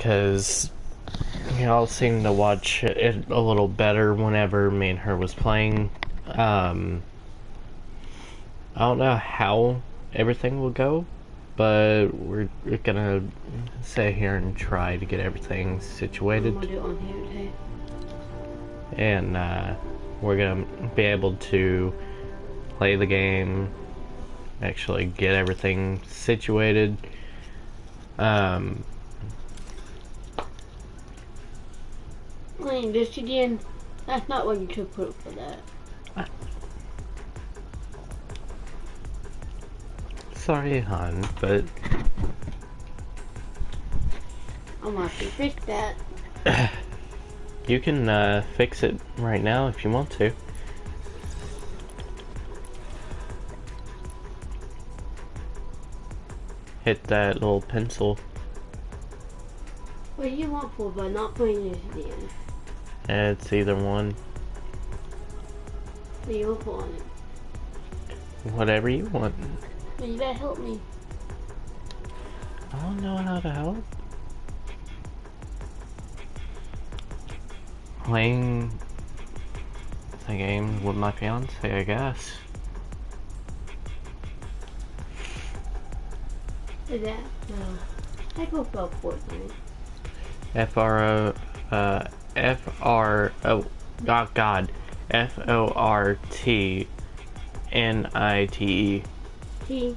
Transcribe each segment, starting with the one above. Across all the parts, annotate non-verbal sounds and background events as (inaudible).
because we all seem to watch it a little better whenever me and her was playing. Um, I don't know how everything will go, but we're, we're gonna sit here and try to get everything situated. I'm gonna do it on here too. and uh, we're gonna be able to play the game, actually get everything situated. Um, Playing this again. That's not what you should put for that. sorry, hon, but I'm gonna fix that. (coughs) you can uh, fix it right now if you want to. Hit that little pencil. What do you want for but not playing this It's either one, What do you for on it? whatever you want. You better help me. I don't know how to help. Playing the game with my fiance, I guess. Is that no? I go for Fortnite. F R O uh F R O oh God F O R T N I T E. T.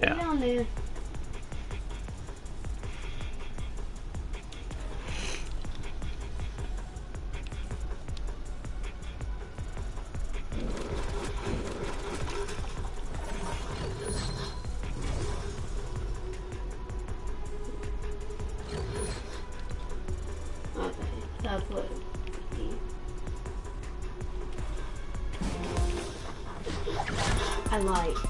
Yeah. I like.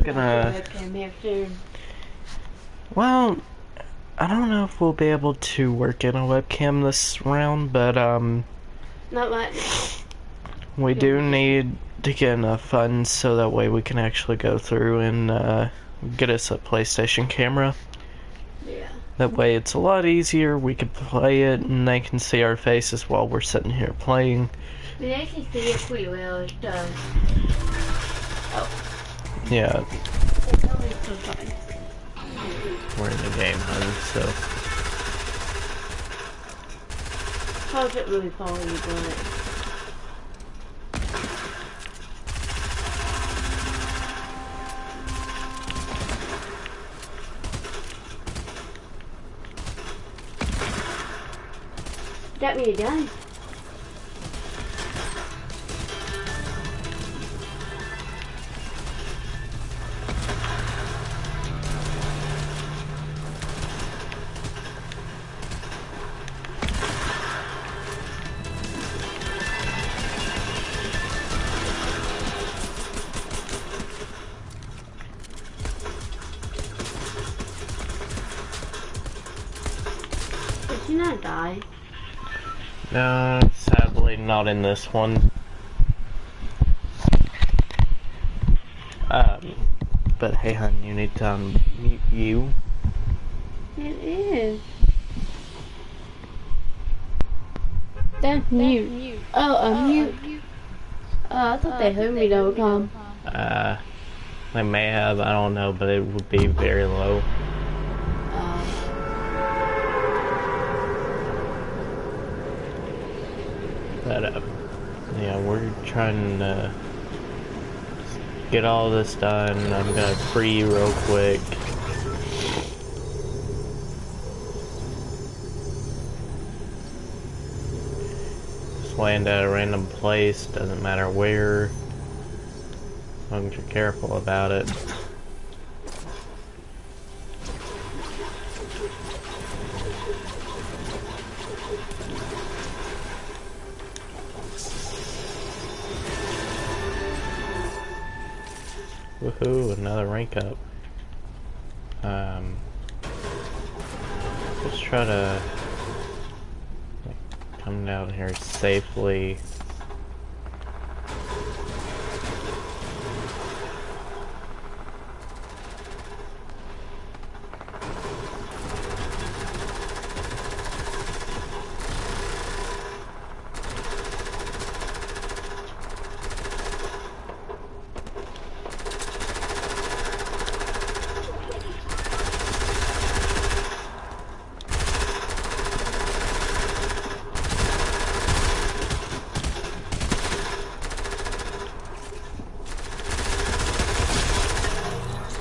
Also gonna Webcam here soon. Well, I don't know if we'll be able to work in a webcam this round, but um, Not much. we do need to get enough funds so that way we can actually go through and uh, get us a PlayStation camera. yeah. That way it's a lot easier. We can play it and they can see our faces while we're sitting here playing. Mean, can see it pretty well. It does. Yeah, It's always so fun. we're in the game, hun, so. How's it really following you doing it? That me done. Did in this one. Um, but hey, hun, you need to unmute you. It is. That's mute. Oh, a mute. Oh, I thought they heard me the whole time. Uh, they may have, I don't know, but it would be very low. Uh, But, uh, yeah, we're trying to get all this done. I'm gonna free real quick. Just land at a random place, doesn't matter where. As long as you're careful about it. Woohoo, another rank up. Um, let's try to come down here safely.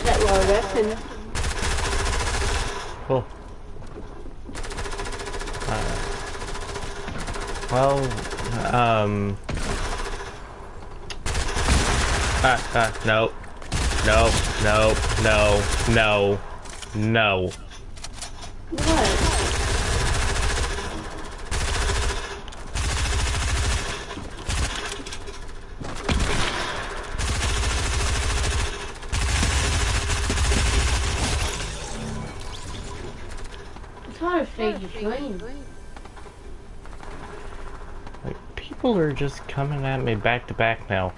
That what I reckon. Cool. Uh, well, um. Ah, ah, no. No, no, no, no, no. What? It's hard to fade your screen. Like, people are just coming at me back to back now.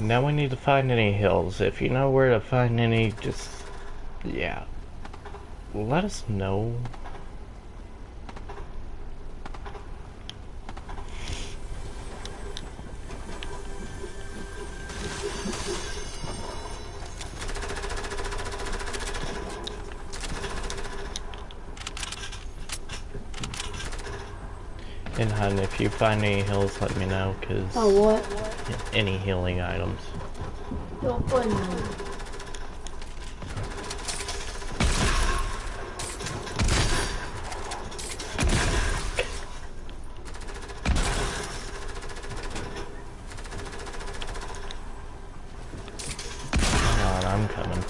Now we need to find any hills. If you know where to find any, just. Yeah. Let us know. And if you find any hills, let me know, cause Oh, what? any healing items. Don't put no. Come on, I'm coming.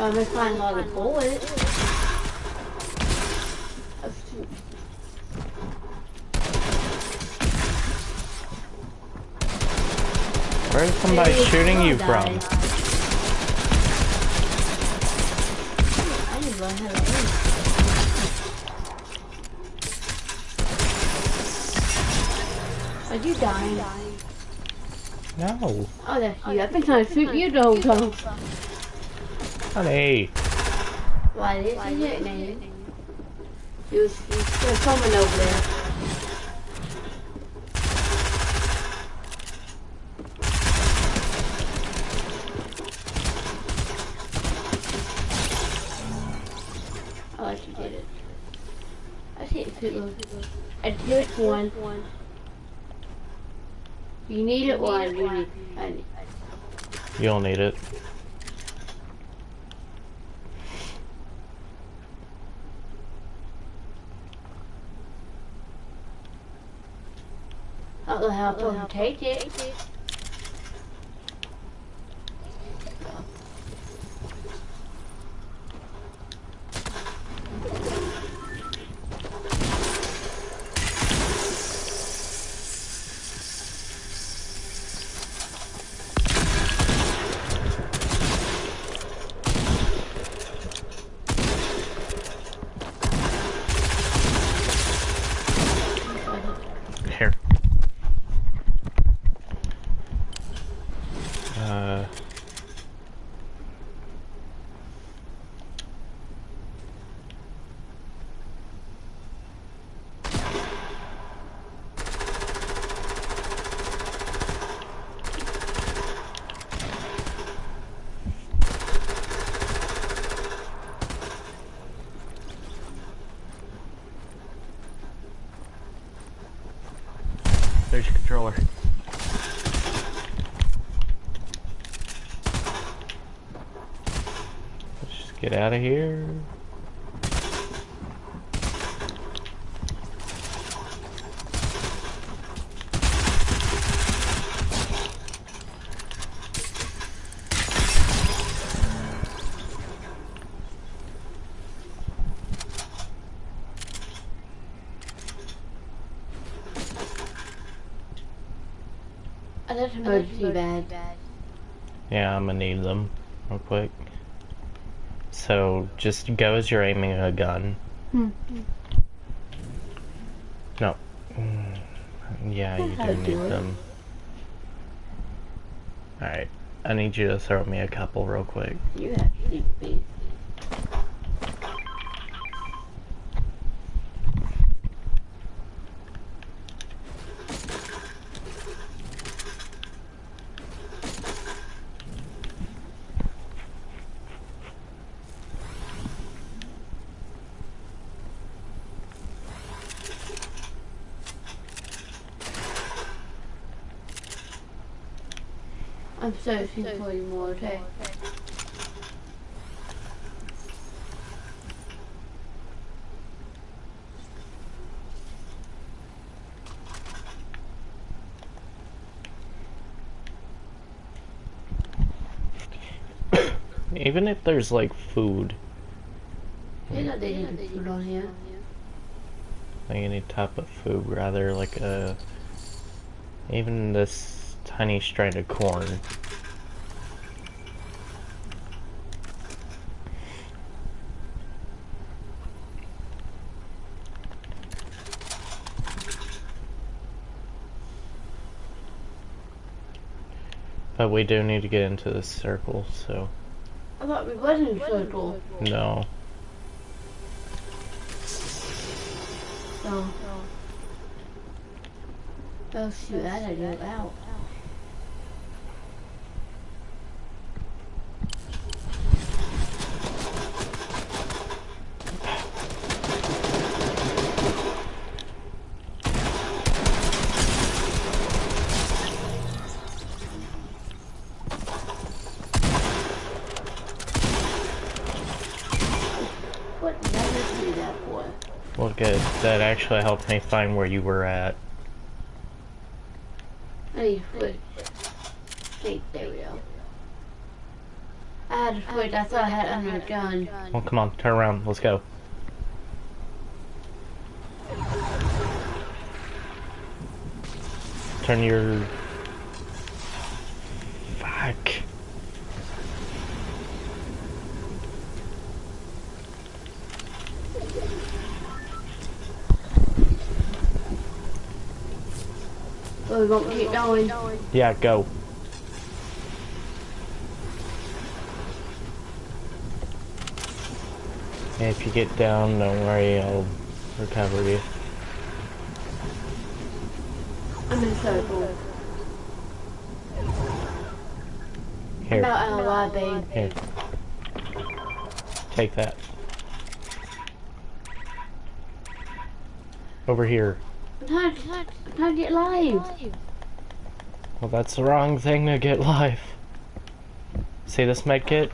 I'm gonna find all the bullets. That's too- Where's somebody Hey, shooting you die. from? I didn't learn how to aim. Are you dying? No. Oh, that's you. I've been trying to shoot you the whole time. Honey. Why this is it, man? He was, he was still coming over there. Oh, I like you did it. I see it too. I did it one. You need it one. You need. I need. You don't need it. I don't know how I'm supposed to take it. Here. Uh. There's your controller. Let's just get out of here. I didn't emergency. Yeah, I'm gonna need them real quick. So just go as you're aiming a gun. Hmm. No. Mm, Yeah, you do need do them. Alright. I need you to throw me a couple real quick. You have. I'm searching for you (coughs) more, okay? Even if there's like food, You know they didn't on here. like any type of food, rather like a even this tiny strand of corn. But we do need to get into this circle, so I thought we was in circle. no. So. Oh shoot, I gotta go out. What did I just do that for? Well, good. That actually helped me find where you were at. To. Wait, there we go. I had to switch, I thought I had under a gun. Well, come on, turn around. Let's go. Turn your. Fuck. So we won't keep going. Yeah, go. If you get down, don't worry, I'll recover you. I'm in circle. Here, About out babe. here. Take that. Over here. I'm trying, to- I'm trying to get live. Well, that's the wrong thing to get live. See this med kit?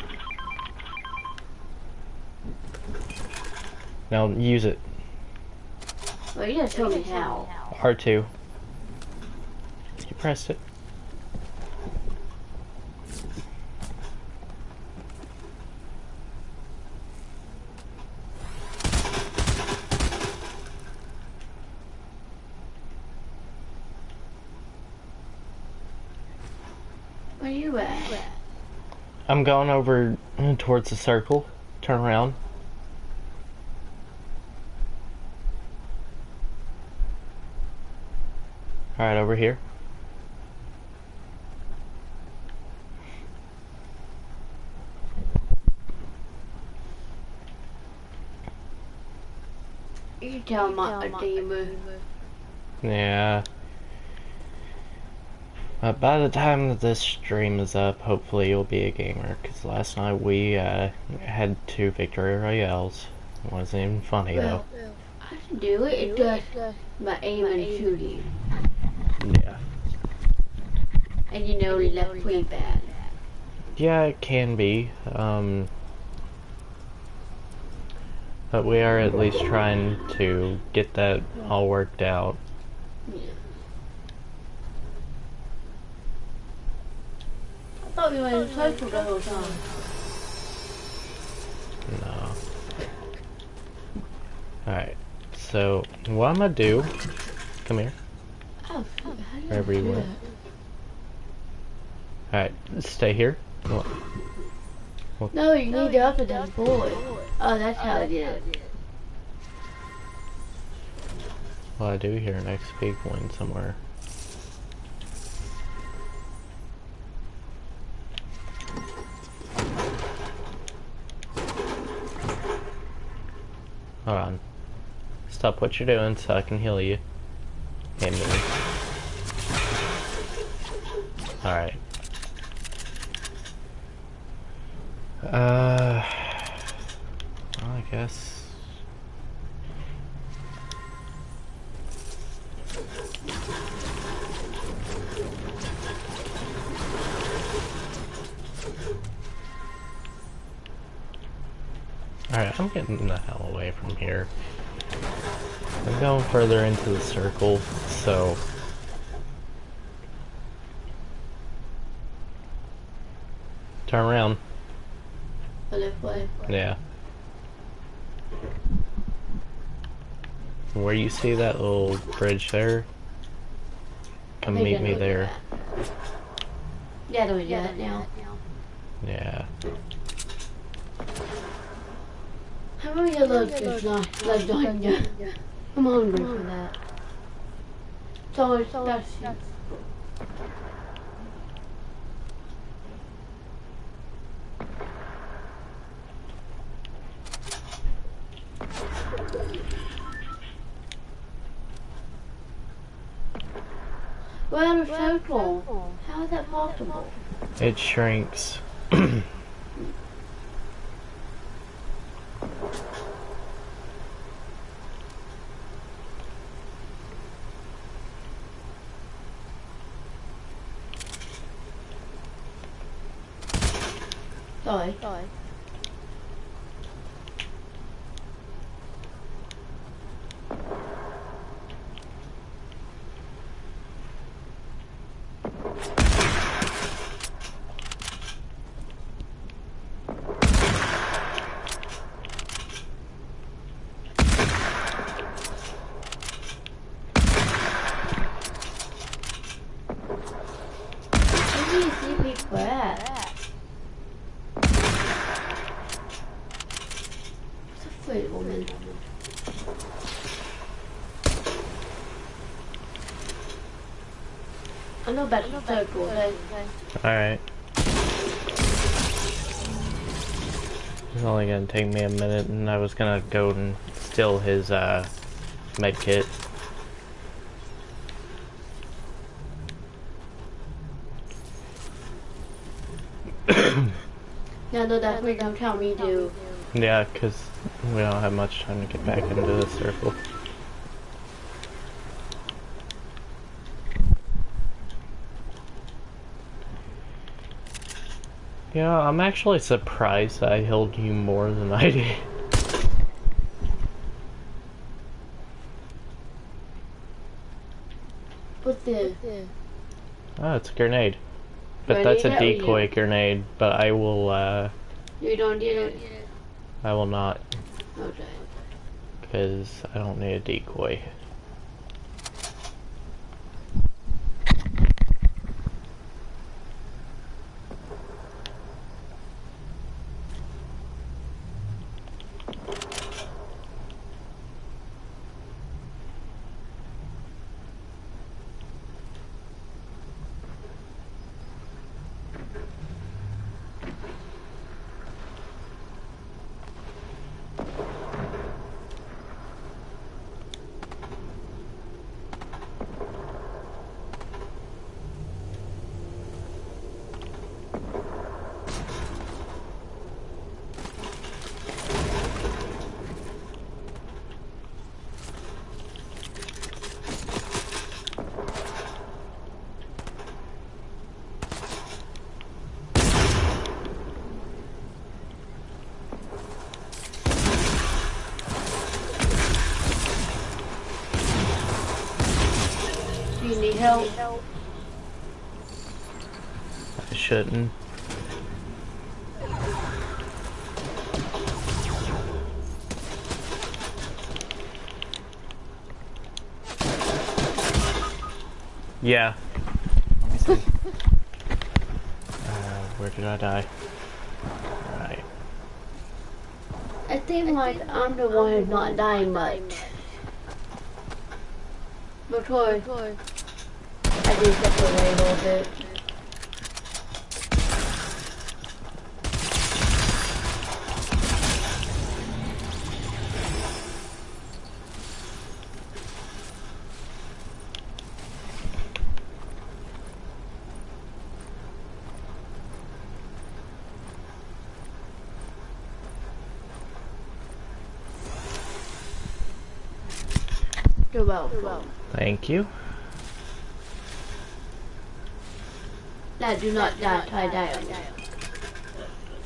Now use it. Well, you gotta show me how. R2. You pressed it. Where you at? I'm going over mm, towards the circle. Turn around. Alright, over here. You tell my demon. Yeah. But by the time that this stream is up, hopefully you'll be a gamer. Because last night we uh, had two victory royales. It wasn't even funny though. I can do it. it does my aim and shooting. Yeah. And you know left pretty bad. Yeah, it can be. Um, but we are at least trying to get that all worked out. Yeah. I thought we were in circle the whole time. No. Alright, so what I'm gonna do, come here, Oh, fuck, Wherever you went. alright, stay here. Well, No, you need to up it that boy. Oh, that's how I did it. Well, I do hear an XP coin somewhere. Stop what you're doing so I can heal you. Further into the circle, so... Turn around. The left way. Yeah. Where you see that little bridge there? Come meet me there. Yeah, don't we do that now? Yeah. How many of those is left on you? I'm hungry for that. So it's that's We're out of circle. How is that possible? It shrinks. (clears throat) Sorry. Where do you see people at? It's a fruit woman. I know about the circle, okay? Alright. It's only gonna take me a minute and I was gonna go and steal his uh med kit. (coughs) Know that we don't tell me to. Yeah, cause we don't have much time to get back into the circle. Yeah, I'm actually surprised I healed you more than I did. What's this? Oh, it's a grenade. But that's a decoy grenade, but I will, uh, You don't need it? I will not, Okay. because I don't need a decoy. I think like I'm the one who's not dying much. Because I do step away a little bit. Welcome. Thank you. Now do not die tie down.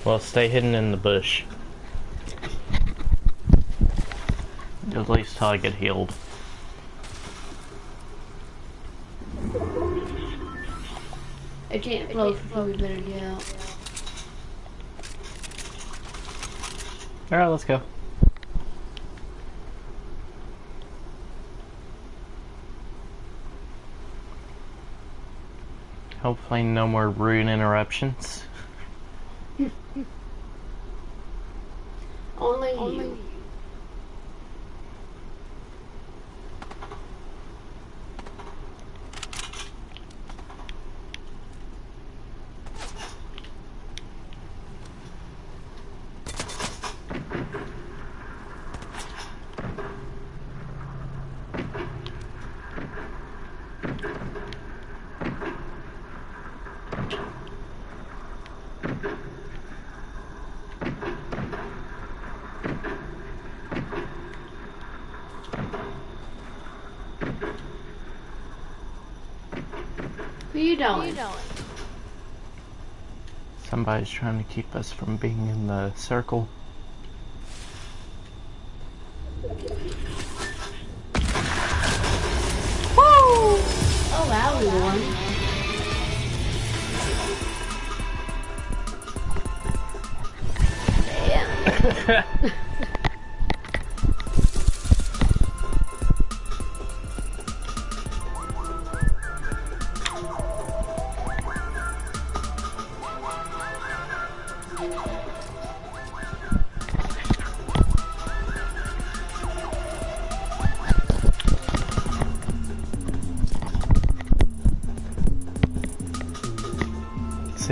Well, stay hidden in the bush. At least till I get healed. I can't close, so we better get out. Alright, let's go. Hopefully no more rude interruptions. Only, you. Who you doing? Somebody's trying to keep us from being in the circle.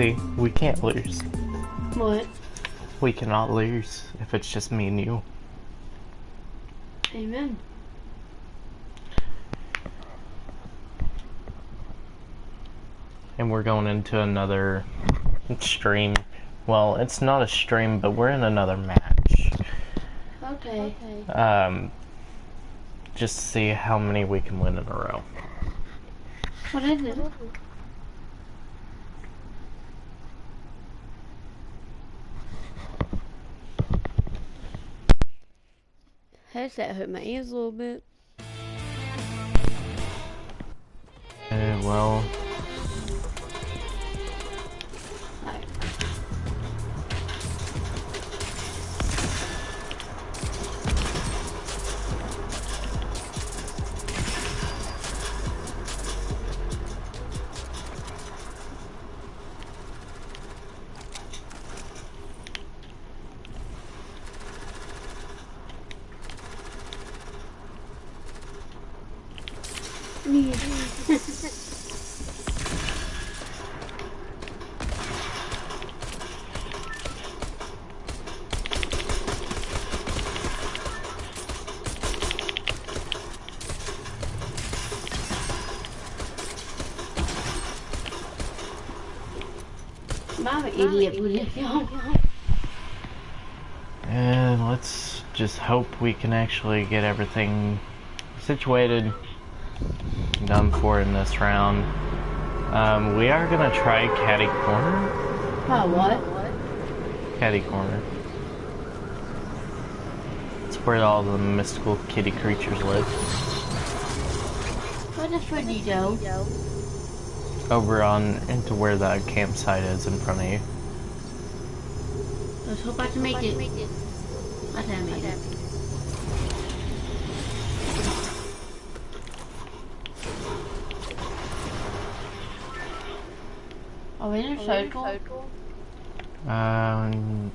See, we can't lose. What? We cannot lose if it's just me and you. Amen. And we're going into another stream. Well, it's not a stream, but we're in another match. Okay. Um, just to see how many we can win in a row. What is it? Headset hurt my ears a little bit. Uh, well, Idiot y'all. and let's just hope we can actually get everything situated, done for in this round. Um, we are gonna try Catty Corner. Oh, what? Catty Corner. It's where all the mystical kitty creatures live. What just where you go? Over on into where that campsite is in front of you. Let's hope I can make it. I think I made it. Are we in a circle? Um,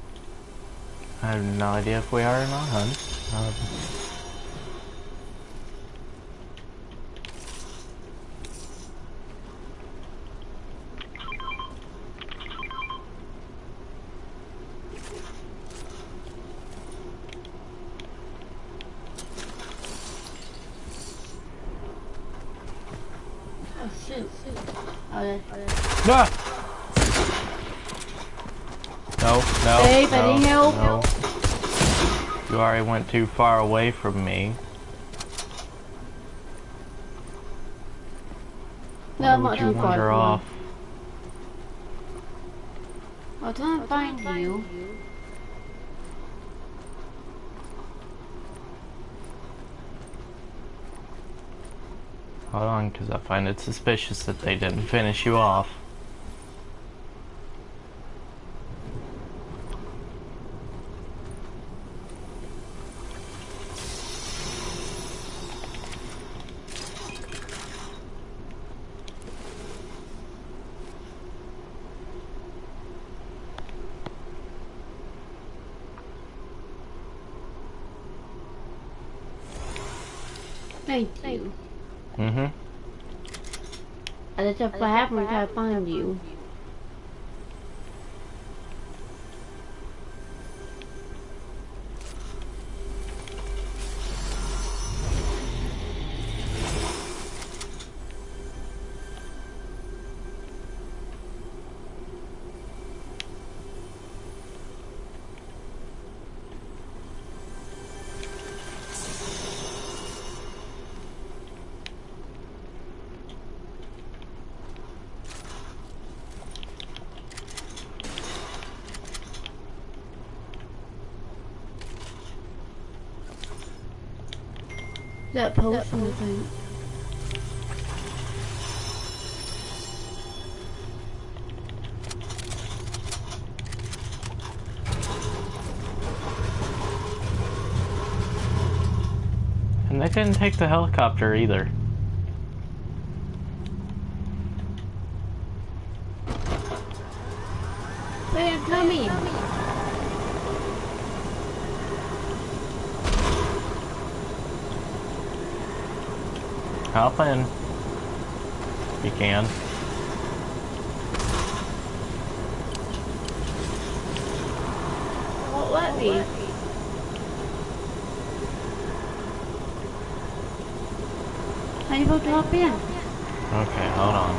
I have no idea if we are or not, hun. Um, Oh shoot. No, no, Babe, I no, need help. no. You already went too far away from me. No, I'm not too far. off? I'll try and find you. Hold on, because I find it suspicious that they didn't finish you off. Thank you. Mm-hmm. I to happen try to find you. That potion, I think. And they didn't take the helicopter either. Wait, I'm coming. Hop in. You can. Won't let me. How you about to hop in? Okay, hold on.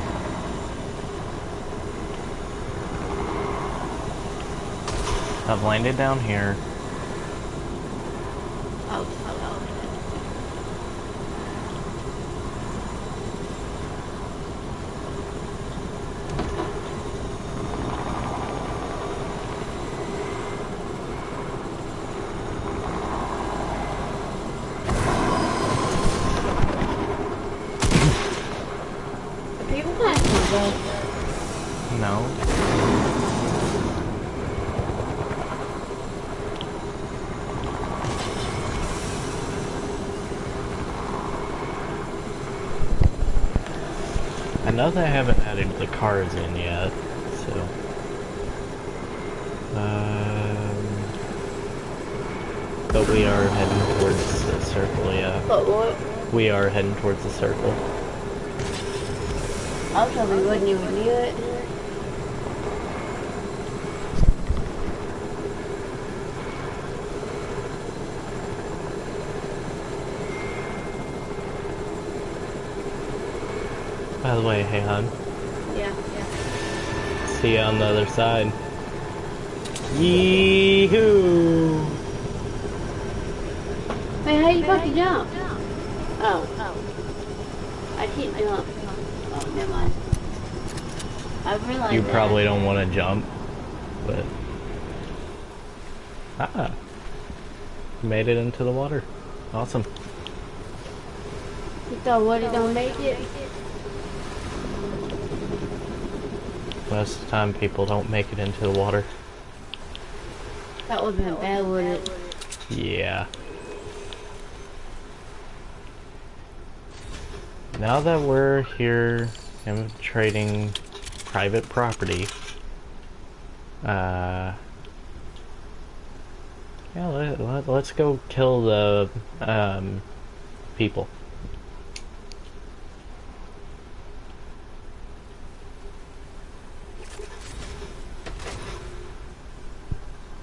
I've landed down here. Oh, oh, oh. The people passing me, No. I haven't added the cars in yet, so. Um, but we are heading towards the circle, yeah. But what? We are heading towards the circle. I probably wouldn't even do it. By the way, hey hon, Yeah, yeah. see you on the other side. Yee-hoo! Wait, how you about to jump? Oh, oh. I can't jump. Oh, never mind. I realized You that. probably don't want to jump, but... Ah! Made it into the water. Awesome. So what, it don't make it? Most of the time, people don't make it into the water. That would've been bad, would it? Yeah. Now that we're here and trading private property, uh, yeah, let, let, let's go kill the um, people.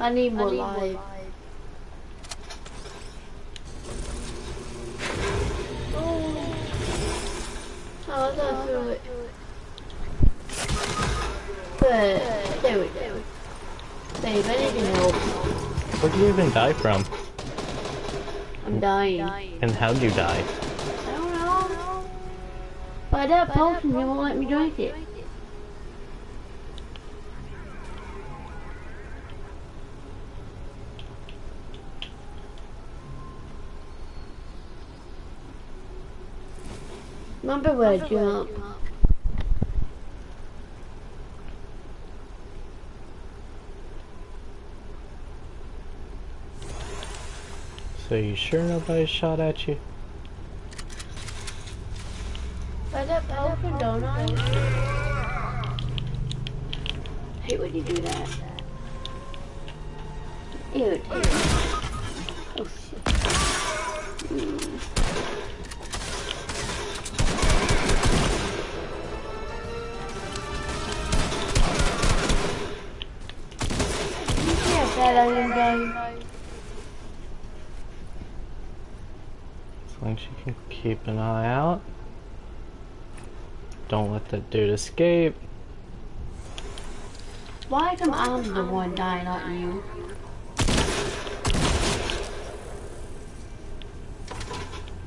I need more life. Oh, oh I got through it. But, there we go. Babe, I need your help. Where'd you even die from? I'm dying. And how'd you die? I don't know. By that potion, you won't let me drink it. Remember where I jump? So you sure nobody shot at you? By that potion, don't I? hate when you do that. Ew, ew. Oh shit. Hmm. I am dying. As long as you can keep an eye out. Don't let that dude escape. Why come I'm the one dying, not you?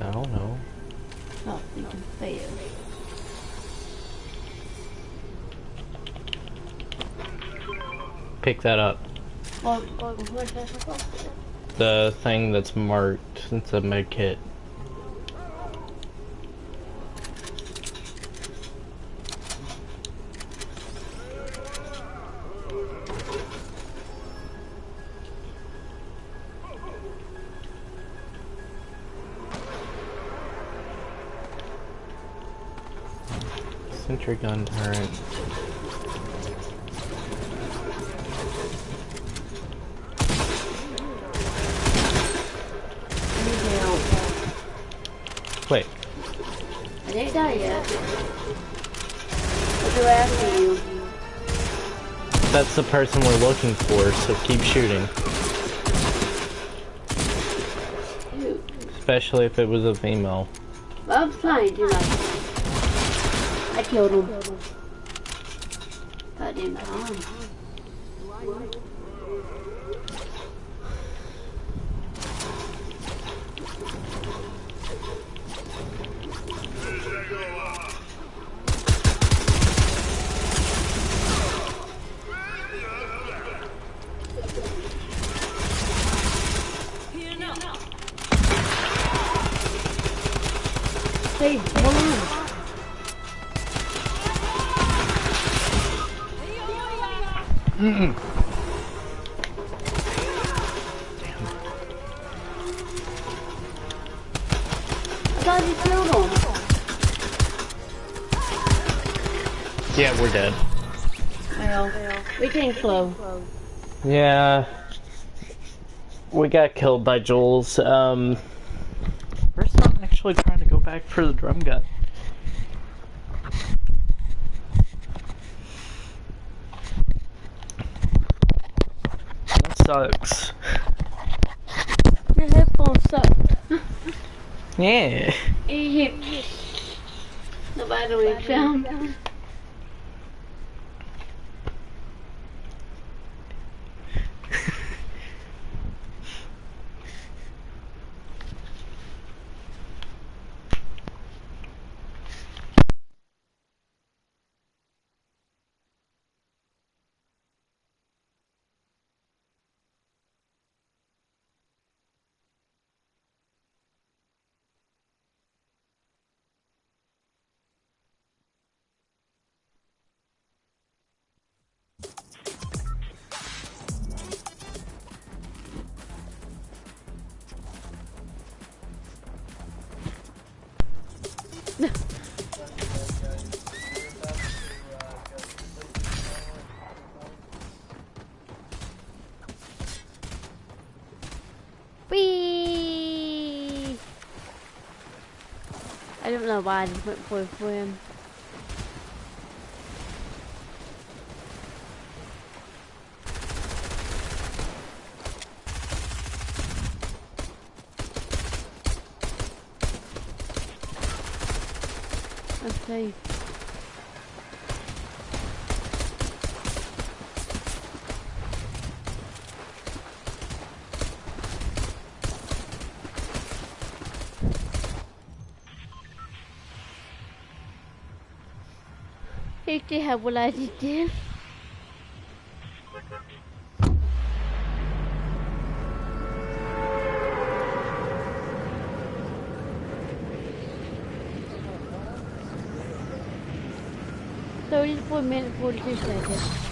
I don't know. Oh, you can fail. Pick that up. The thing that's marked. It's a med kit. Sentry gun turret. I need help. Wait, I didn't die yet. What do after you? that's the person we're looking for, so keep shooting. Shoot. Especially if it was a female. I'm fine, do not. I killed him. Goddamn Tom. Slow. Yeah. We got killed by Jules. Um, we're still actually trying to go back for the drum gun. That sucks. Your headphones suck. Yeah. Eep. The I don't know why I just went for, him. Okay. Fifty have what I just did. Thirty-four minutes, forty-two seconds.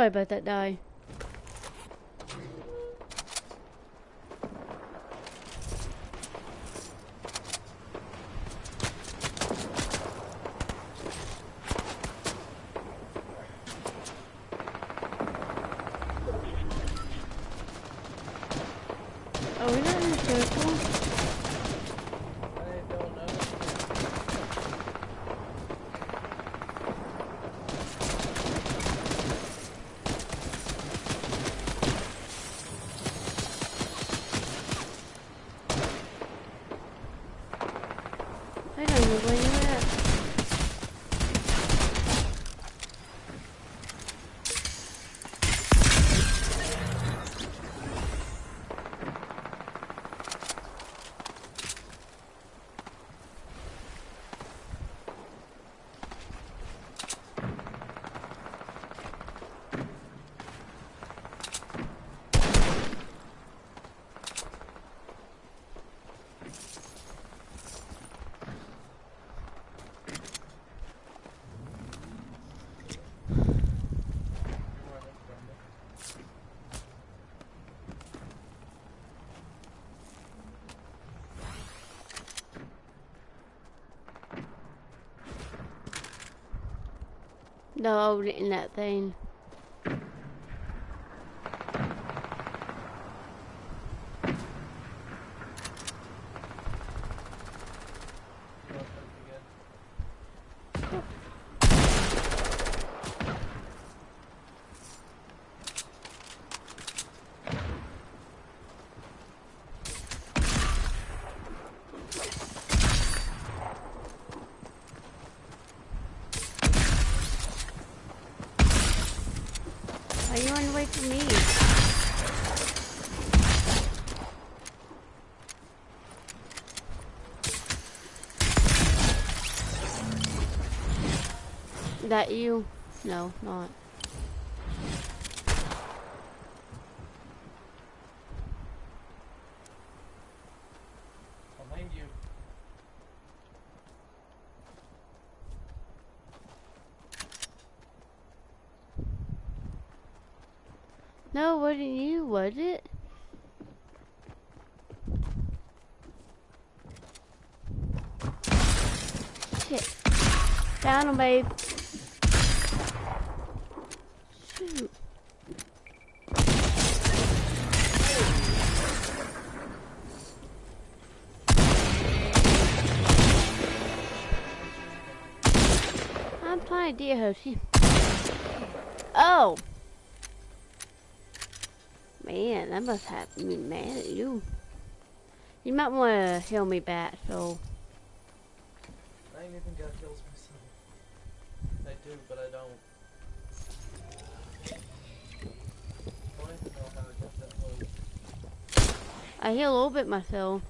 Sorry about that, die. Oh, we're not in a circle. I don't know. I don't know where you're at. Where that's from. No, in that thing. Well, that's again. Why are you running away from me? That you? No, not. Behind you. No, wasn't you, was it? Shit. Down babe. To deer Hoshi. Oh! Man, that must have me mad at you. You might want to heal me back, so. I ain't even got heals myself. I do, but I don't. I don't even know how I got that low. I heal a little bit myself.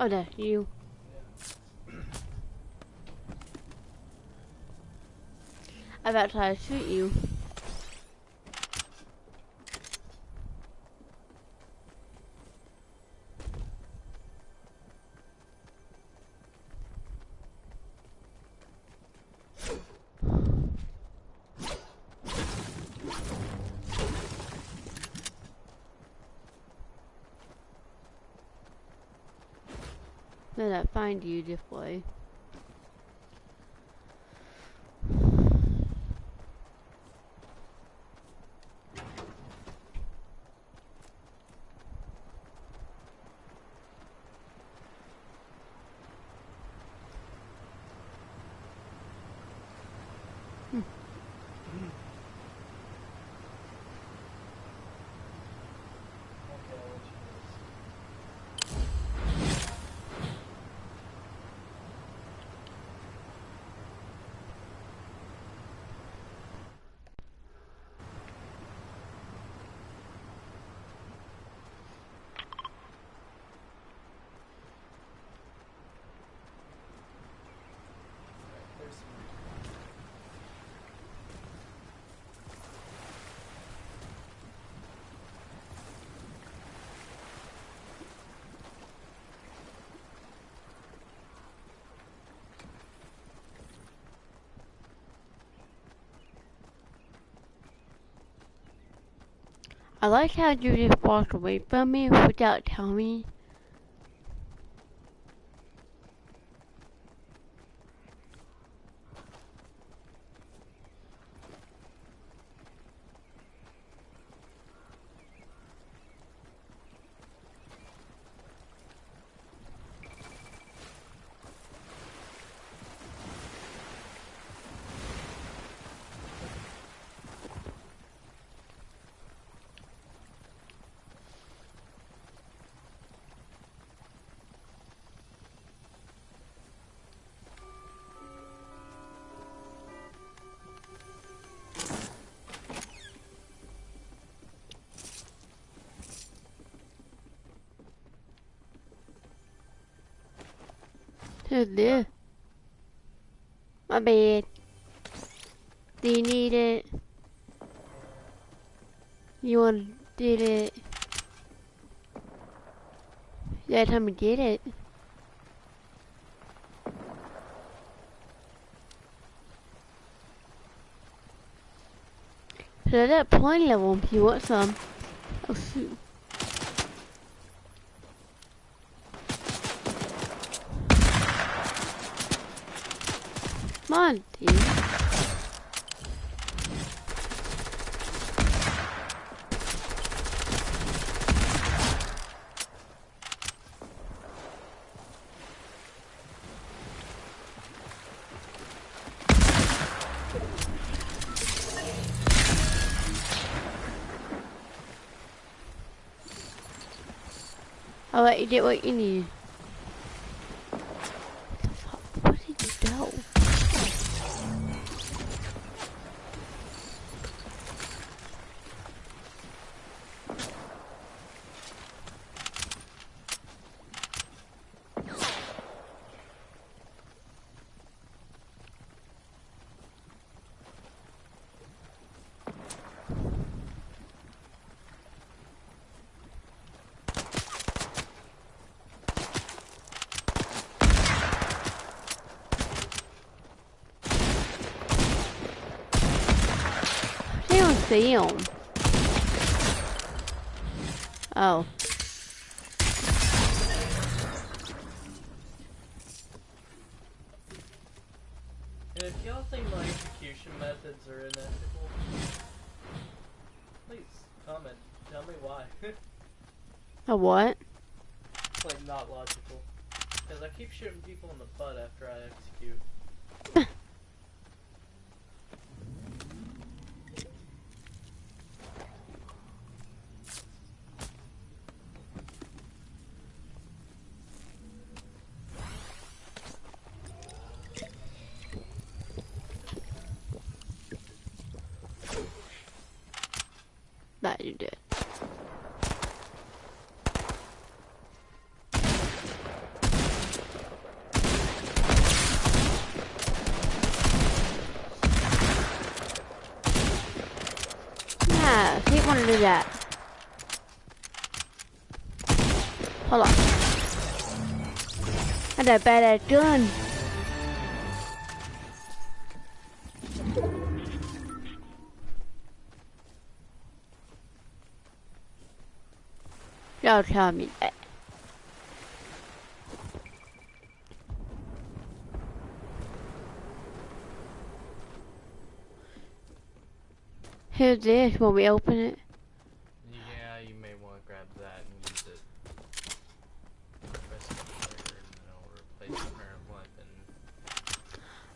Oh, there, you. I about to shoot you. Then I find you this I like how you just walked away from me without telling me. This? My bad. Do you need it? You want to get it? You time to get it. So that point level if you want some. Oh shoot. Come on, dude. I'll let you get what you need. Where did you go? Him. Oh. And if y'all think my execution methods are unethical, please comment. Tell me why. (laughs) A what? like not logical. Because I keep shooting people in the butt after I execute. That you did. Yeah, he want to do that. Hold on. I got a badass gun. Y'all tell me that. Here's this when we open it. Yeah, you may want to grab that and use it. Press it there and it'll replace the current weapon.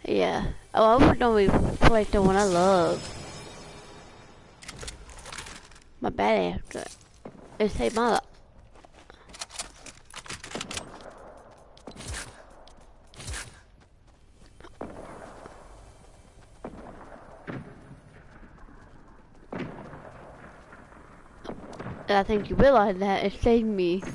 Yeah. Oh, I would we play the one I love. My badass. It saved my life. I think you realize that it saved me.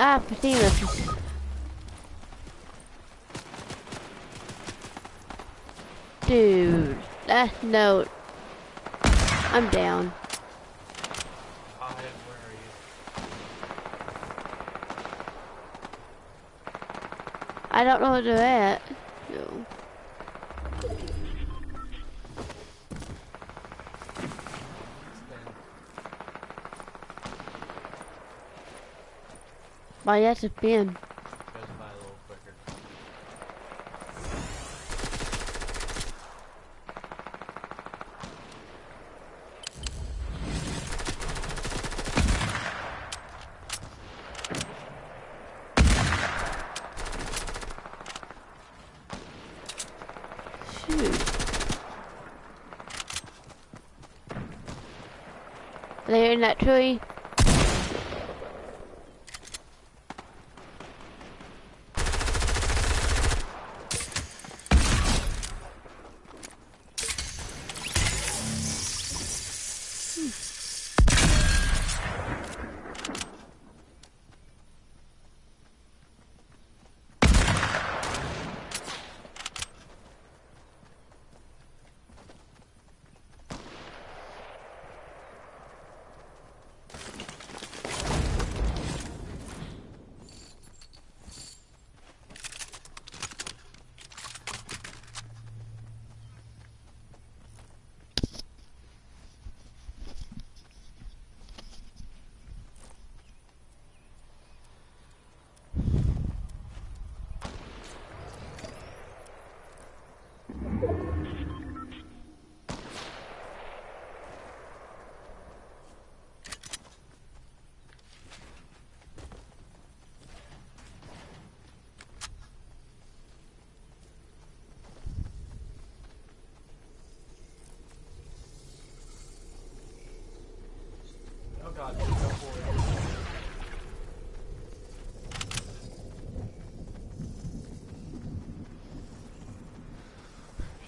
Ah, Patinas. Dude, that note. I'm down. I don't know where they're at. No. Why that's a pin. Goes by a little quicker. Shoot. They're in that tree.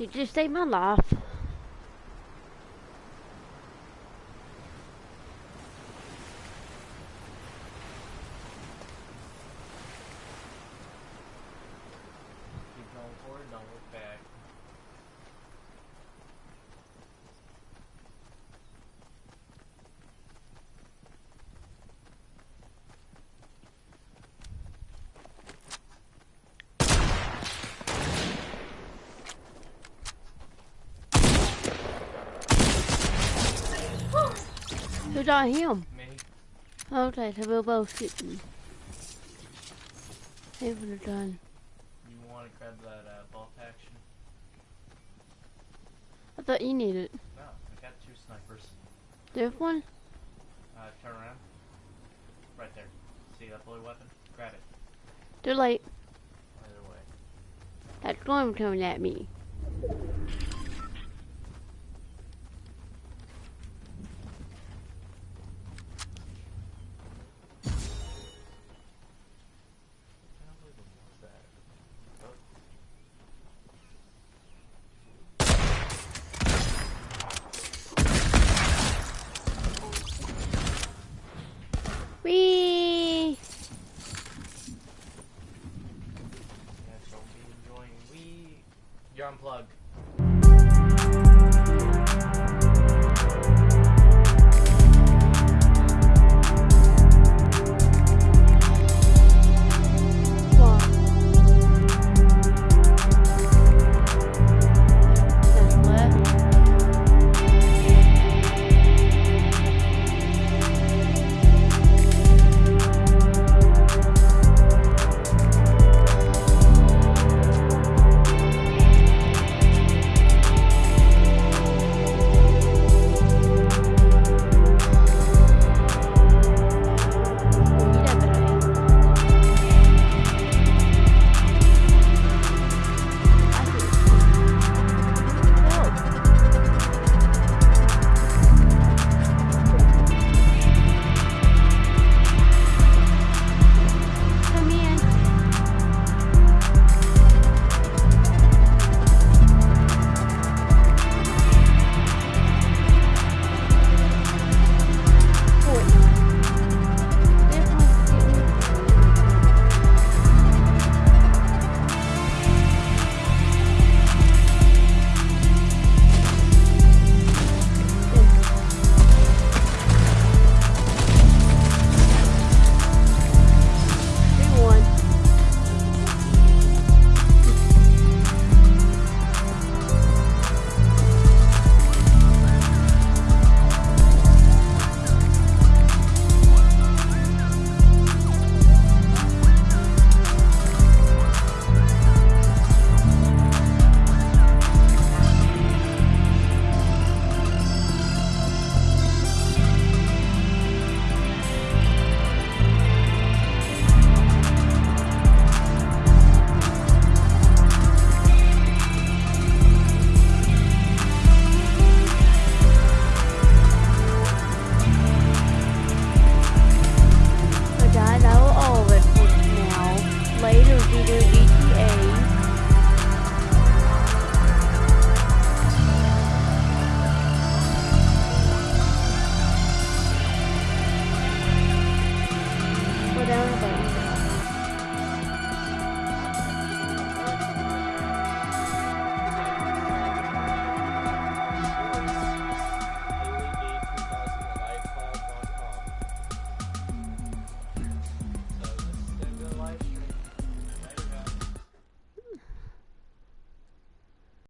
He just saved my life. Keep going forward, don't look back. Who shot him? Me? Okay, so we're both shooting. He would have done. You want to grab that uh, bolt action? I thought you needed No, I got two snipers. this one. Uh, turn around. Right there. See that blue weapon? Grab it. Too late. Either way. That storm coming at me.